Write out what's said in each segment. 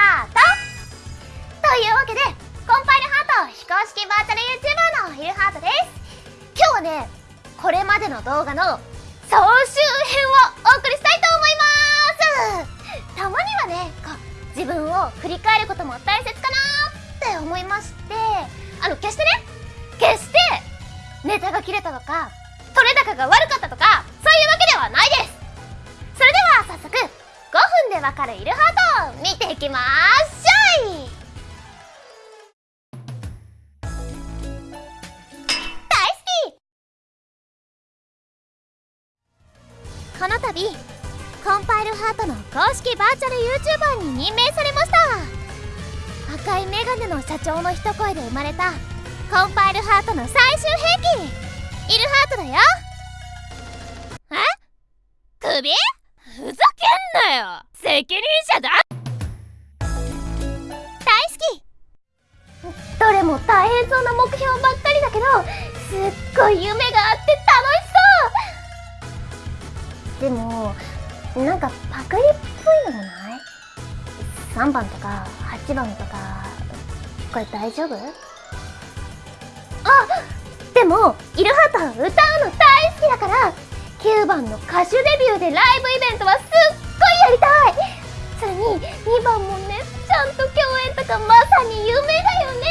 ハートというわけでコンパイルハート非公式バーチャル YouTuber のイルハートです。今日はねこれまでの動画の総集編をお送りしたいと思います。たまにはねこう自分を振り返ることも大切かなって思いましてあの決してね決してネタが切れたとか取れ高が悪かったとかわかるイルハート見ていきましょいこの度コンパイルハートの公式バーチャル YouTuber に任命されました。赤いメガネの社長の一声で生まれた。コンパイルハートの最終兵器。イルハートだよ。え？首？ふざけんなよ。責任者だ。大好き。どれも大変そうな目標ばっかりだけどすっごい夢があって楽しそう。でもなんかパクリっぽいのもない？3番とか8番とかこれ大丈夫？あでもイルハートは歌うの大好きだから9番の歌手デビューでライブイベントはすっごい。りたい。それに2番もねちゃんと共演とかまさに夢だよね。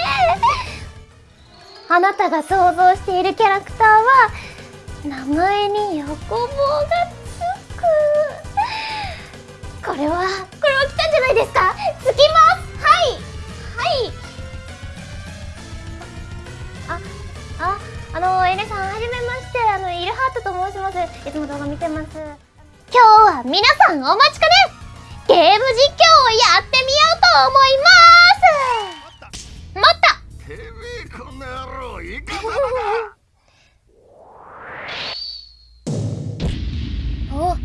あなたが想像しているキャラクターは名前に横棒がつく。これはこれは来たんじゃないですか？つきます。はい。はい。あああのエレさんはじめまして。あのイルハートと申します。いつも動画見てます。は皆さんお待ちかね。ゲーム実況をやってみようと思います。もっとてめえこの野郎いかだ。おく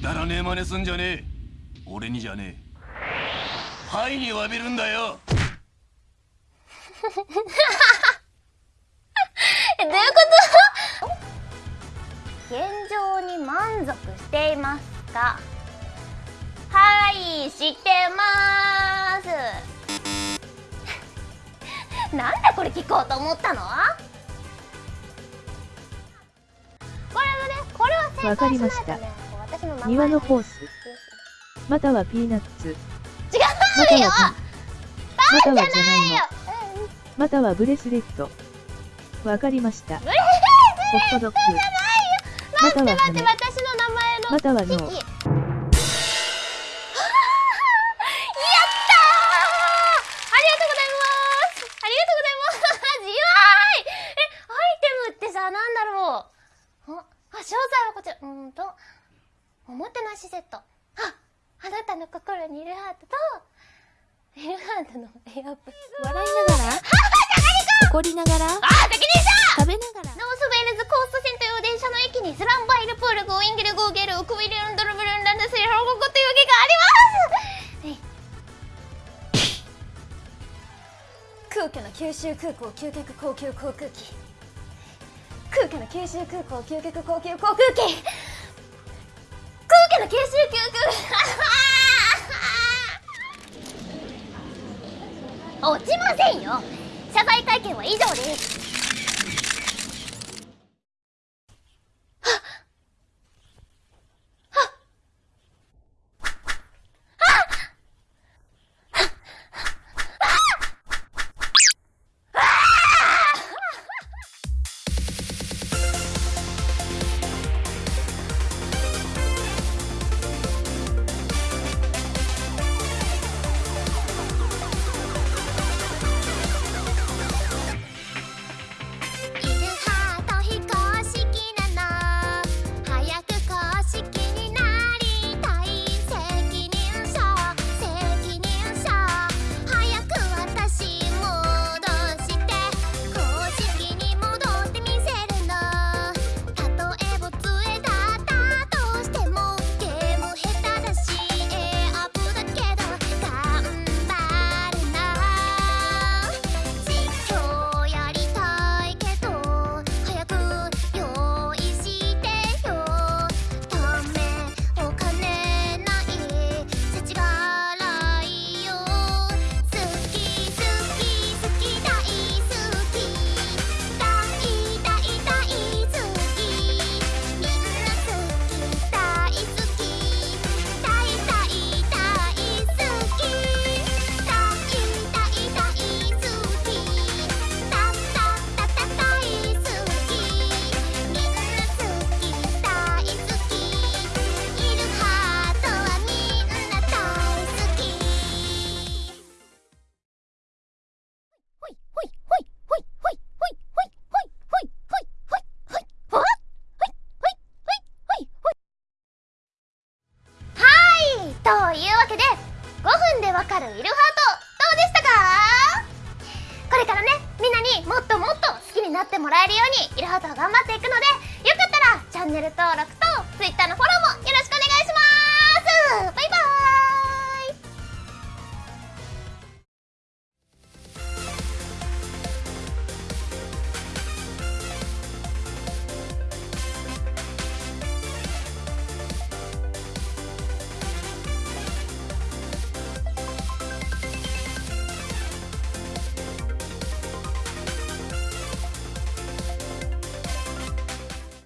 だらねえ真似すんじゃねえ。俺にじゃねえ。はいに詫びるんだよ。ていますか？はいしてます。なんでこれ聞こうと思ったの？これはねこれは正わか解しないりました。庭のホース。またはピーナッツ。違うまたよまたはじゃがいもよまたはブレスレット。わかりました。ホットドッグ。または待って待って羽私の名前のまたはやったーありがとうございます。ありがとうございます。弱いえアイテムってさなんだろう。ああ詳細はこちら。うーんと。おもてなしセットああなたの心にいるハートと。いるハートのエアップ笑いながら。怒りながら。あ責任者5ゲル6ミリオンドルブルンランドセリ報告というわけがあります空気の九州空港究極高級航空機空気の九州空港究極高級航空機空気の九州空港落ちませんよ謝罪会見は以上ですかるイルハートどうでしたか？これからねみんなにもっともっと好きになってもらえるようにイルハートを頑張っていくのでよかったらチャンネル登録と Twitter のフォローもよろしくお願いします。